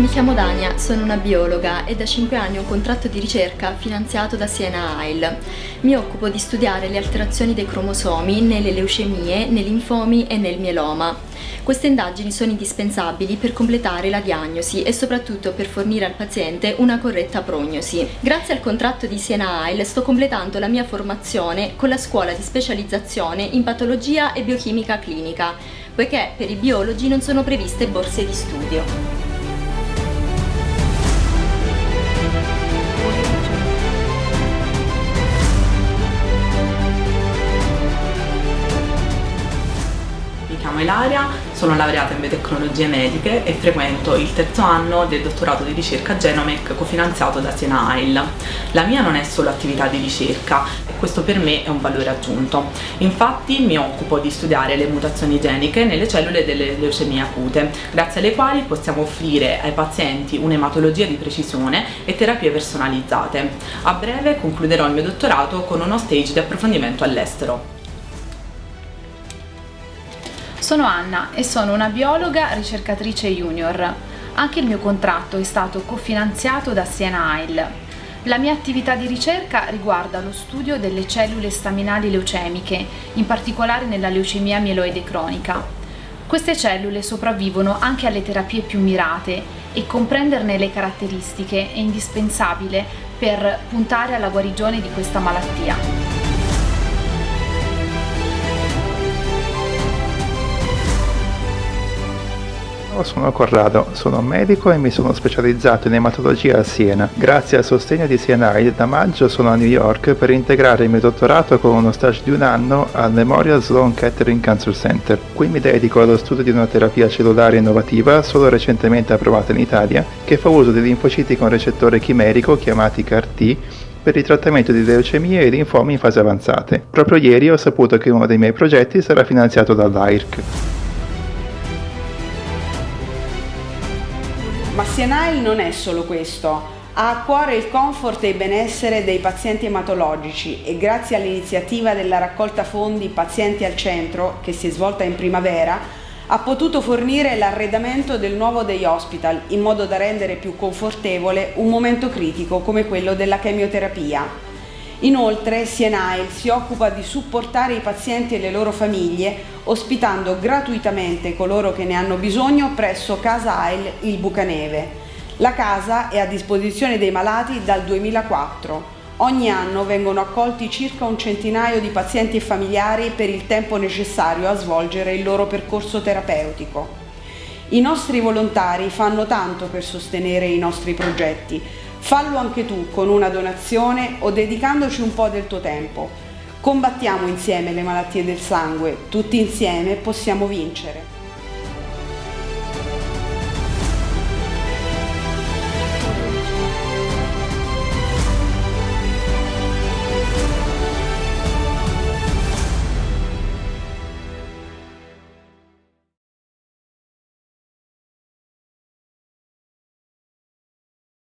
Mi chiamo Dania, sono una biologa e da 5 anni ho un contratto di ricerca finanziato da Siena AIL. Mi occupo di studiare le alterazioni dei cromosomi nelle leucemie, nei linfomi e nel mieloma. Queste indagini sono indispensabili per completare la diagnosi e soprattutto per fornire al paziente una corretta prognosi. Grazie al contratto di Siena AIL sto completando la mia formazione con la scuola di specializzazione in patologia e biochimica clinica, poiché per i biologi non sono previste borse di studio. Chiamo Ilaria, sono laureata in biotecnologie mediche e frequento il terzo anno del dottorato di ricerca Genomec cofinanziato da Siena AIL. La mia non è solo attività di ricerca e questo per me è un valore aggiunto. Infatti mi occupo di studiare le mutazioni geniche nelle cellule delle leucemie acute, grazie alle quali possiamo offrire ai pazienti un'ematologia di precisione e terapie personalizzate. A breve concluderò il mio dottorato con uno stage di approfondimento all'estero. Sono Anna e sono una biologa ricercatrice junior. Anche il mio contratto è stato cofinanziato da Siena AIL. La mia attività di ricerca riguarda lo studio delle cellule staminali leucemiche, in particolare nella leucemia mieloide cronica. Queste cellule sopravvivono anche alle terapie più mirate e comprenderne le caratteristiche è indispensabile per puntare alla guarigione di questa malattia. Sono Corrado, sono medico e mi sono specializzato in ematologia a Siena. Grazie al sostegno di CNI da maggio sono a New York per integrare il mio dottorato con uno stage di un anno al Memorial Sloan Kettering Cancer Center. Qui mi dedico allo studio di una terapia cellulare innovativa solo recentemente approvata in Italia che fa uso di linfociti con recettore chimerico chiamati CAR-T per il trattamento di leucemie e linfomi in fase avanzate. Proprio ieri ho saputo che uno dei miei progetti sarà finanziato dall'AIRC. Ma Sienile non è solo questo, ha a cuore il comfort e il benessere dei pazienti ematologici e grazie all'iniziativa della raccolta fondi Pazienti al Centro, che si è svolta in primavera, ha potuto fornire l'arredamento del nuovo Day Hospital in modo da rendere più confortevole un momento critico come quello della chemioterapia. Inoltre Sienail si occupa di supportare i pazienti e le loro famiglie ospitando gratuitamente coloro che ne hanno bisogno presso Casa AIL il Bucaneve. La casa è a disposizione dei malati dal 2004. Ogni anno vengono accolti circa un centinaio di pazienti e familiari per il tempo necessario a svolgere il loro percorso terapeutico. I nostri volontari fanno tanto per sostenere i nostri progetti, Fallo anche tu con una donazione o dedicandoci un po' del tuo tempo. Combattiamo insieme le malattie del sangue, tutti insieme possiamo vincere.